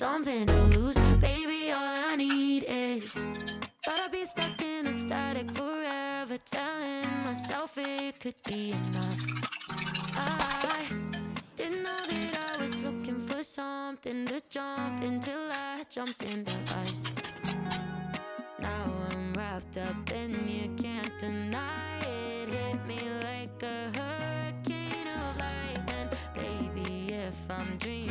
something to lose. Baby, all I need is Thought I'd be stuck in a static forever Telling myself it could be enough. I didn't know that I was looking for something to jump Until I jumped into us Now I'm wrapped up and you can't deny If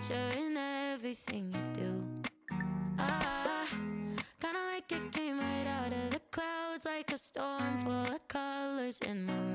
future in everything you do. Ah, kinda like it came right out of the clouds, like a storm full of colors in my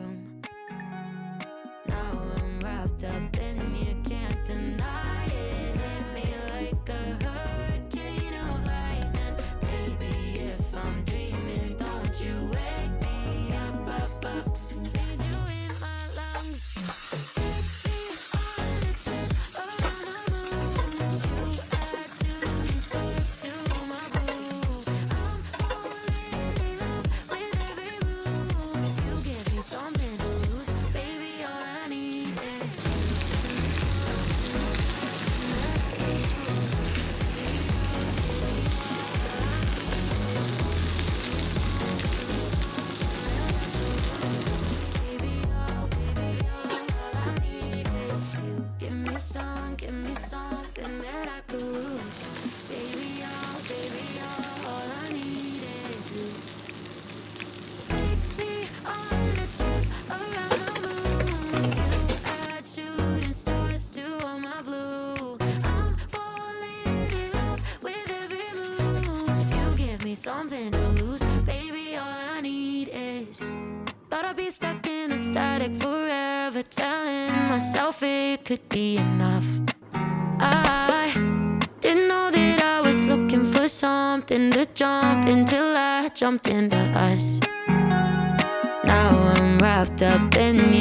something that I could lose, baby. Oh, baby, all I need is you. Take me on a trip around the moon. You add shooting stars to all my blue. I'm falling in love with every move. You give me something to lose, baby. All I need is. Thought I'd be stuck in a static forever, telling myself it could be enough. Something to jump until I jumped into us. Now I'm wrapped up in